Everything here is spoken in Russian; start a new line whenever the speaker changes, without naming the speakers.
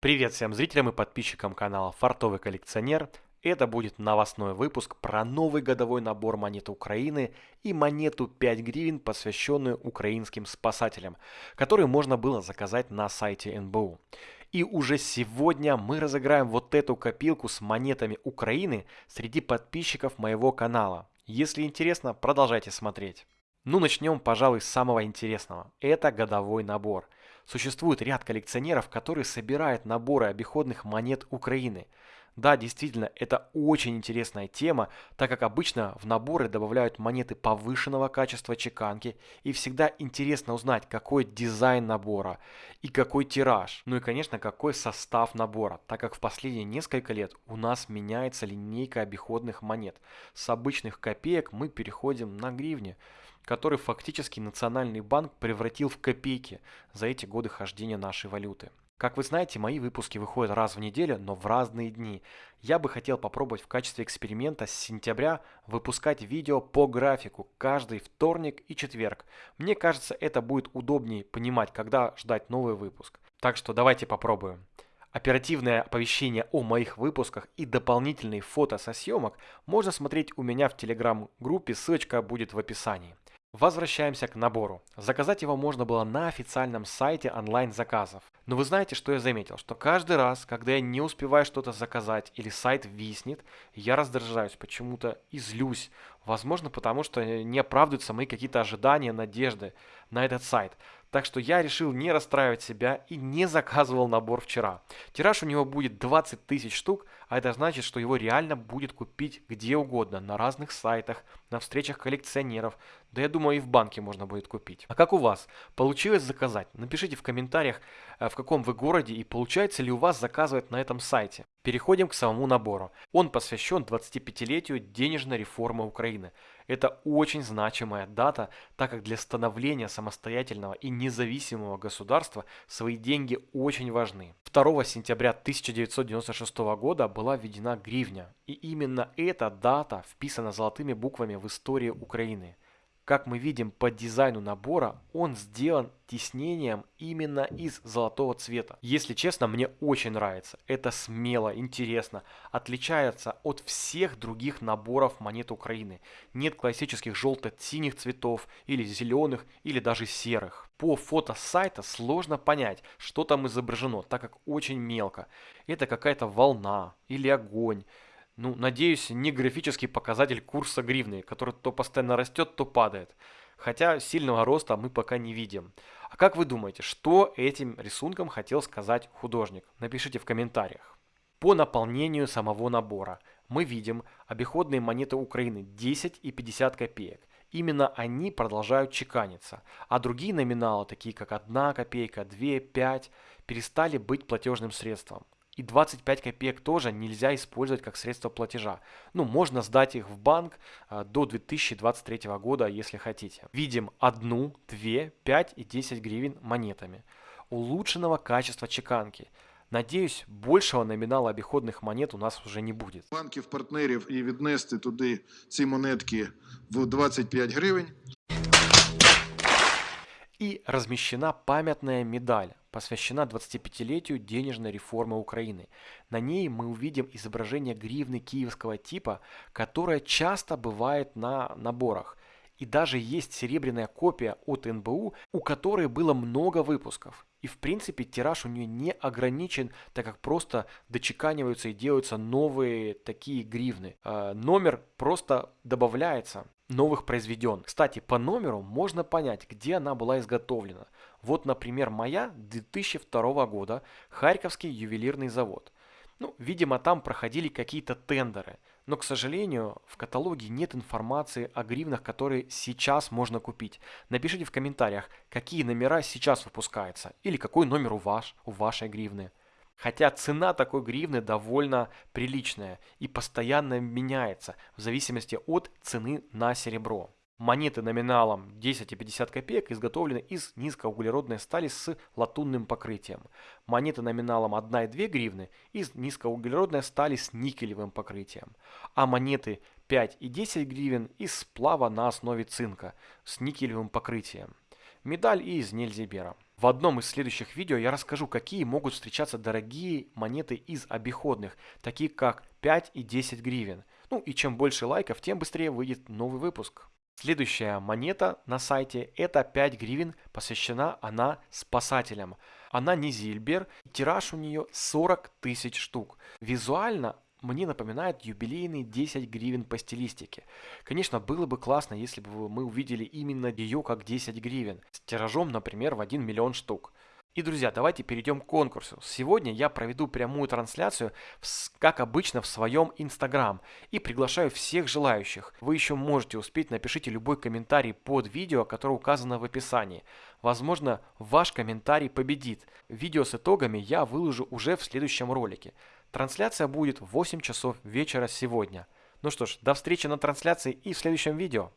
Привет всем зрителям и подписчикам канала Фартовый коллекционер. Это будет новостной выпуск про новый годовой набор монет Украины и монету 5 гривен, посвященную украинским спасателям, которую можно было заказать на сайте НБУ. И уже сегодня мы разыграем вот эту копилку с монетами Украины среди подписчиков моего канала. Если интересно, продолжайте смотреть. Ну начнем, пожалуй, с самого интересного. Это годовой набор – Существует ряд коллекционеров, которые собирают наборы обиходных монет Украины. Да, действительно, это очень интересная тема, так как обычно в наборы добавляют монеты повышенного качества чеканки, и всегда интересно узнать, какой дизайн набора и какой тираж, ну и, конечно, какой состав набора, так как в последние несколько лет у нас меняется линейка обиходных монет. С обычных копеек мы переходим на гривни который фактически Национальный банк превратил в копейки за эти годы хождения нашей валюты. Как вы знаете, мои выпуски выходят раз в неделю, но в разные дни. Я бы хотел попробовать в качестве эксперимента с сентября выпускать видео по графику каждый вторник и четверг. Мне кажется, это будет удобнее понимать, когда ждать новый выпуск. Так что давайте попробуем. Оперативное оповещение о моих выпусках и дополнительные фото со съемок можно смотреть у меня в телеграм-группе, ссылочка будет в описании. Возвращаемся к набору. Заказать его можно было на официальном сайте онлайн-заказов. Но вы знаете, что я заметил? Что каждый раз, когда я не успеваю что-то заказать или сайт виснет, я раздражаюсь почему-то и злюсь. Возможно, потому что не оправдываются мои какие-то ожидания, надежды на этот сайт. Так что я решил не расстраивать себя и не заказывал набор вчера. Тираж у него будет 20 тысяч штук, а это значит, что его реально будет купить где угодно, на разных сайтах, на встречах коллекционеров, да я думаю и в банке можно будет купить. А как у вас? Получилось заказать? Напишите в комментариях, э, в каком вы городе и получается ли у вас заказывать на этом сайте. Переходим к самому набору. Он посвящен 25-летию денежной реформы Украины. Это очень значимая дата, так как для становления самостоятельного и независимого государства свои деньги очень важны. 2 сентября 1996 года была введена гривня, и именно эта дата вписана золотыми буквами в истории Украины. Как мы видим по дизайну набора, он сделан тиснением именно из золотого цвета. Если честно, мне очень нравится. Это смело, интересно, отличается от всех других наборов монет Украины. Нет классических желто-синих цветов, или зеленых, или даже серых. По фото сайта сложно понять, что там изображено, так как очень мелко. Это какая-то волна или огонь ну, надеюсь, не графический показатель курса гривны, который то постоянно растет, то падает. Хотя сильного роста мы пока не видим. А как вы думаете, что этим рисунком хотел сказать художник? Напишите в комментариях. По наполнению самого набора мы видим обиходные монеты Украины 10 и 50 копеек. Именно они продолжают чеканиться, а другие номиналы, такие как 1 копейка, 2, 5, перестали быть платежным средством. И 25 копеек тоже нельзя использовать как средство платежа. Ну, можно сдать их в банк а, до 2023 года, если хотите. Видим 1, 2, 5 и 10 гривен монетами. Улучшенного качества чеканки. Надеюсь, большого номинала обиходних монет у нас уже не будет.
Банків партнерів і віднести туди ці монетки в 25 гривень.
И размещена памятная медаль посвящена 25-летию денежной реформы Украины. На ней мы увидим изображение гривны киевского типа, которая часто бывает на наборах. И даже есть серебряная копия от НБУ, у которой было много выпусков. И в принципе тираж у нее не ограничен, так как просто дочеканиваются и делаются новые такие гривны. Э, номер просто добавляется новых произведен. Кстати, по номеру можно понять, где она была изготовлена. Вот, например, моя 2002 года, Харьковский ювелирный завод. Ну, видимо, там проходили какие-то тендеры. Но, к сожалению, в каталоге нет информации о гривнах, которые сейчас можно купить. Напишите в комментариях, какие номера сейчас выпускаются. Или какой номер у, ваш, у вашей гривны. Хотя цена такой гривны довольно приличная и постоянно меняется в зависимости от цены на серебро. Монеты номиналом 10 и 50 копеек изготовлены из низкоуглеродной стали с латунным покрытием. Монеты номиналом 1 и 2 гривны из низкоуглеродной стали с никелевым покрытием. А монеты 5 и 10 гривен из сплава на основе цинка с никелевым покрытием. Медаль из Нельзибера. В одном из следующих видео я расскажу, какие могут встречаться дорогие монеты из обиходных, такие как 5 и 10 гривен. Ну и чем больше лайков, тем быстрее выйдет новый выпуск. Следующая монета на сайте это 5 гривен, посвящена она спасателям. Она не Зильбер, тираж у нее 40 тысяч штук. Визуально мне напоминает юбилейные 10 гривен по стилистике. Конечно, было бы классно, если бы мы увидели именно ее как 10 гривен, с тиражом, например, в 1 миллион штук. И, друзья, давайте перейдем к конкурсу. Сегодня я проведу прямую трансляцию, как обычно, в своем Инстаграм. И приглашаю всех желающих. Вы еще можете успеть, напишите любой комментарий под видео, которое указано в описании. Возможно, ваш комментарий победит. Видео с итогами я выложу уже в следующем ролике. Трансляция будет в 8 часов вечера сегодня. Ну что ж, до встречи на трансляции и в следующем видео.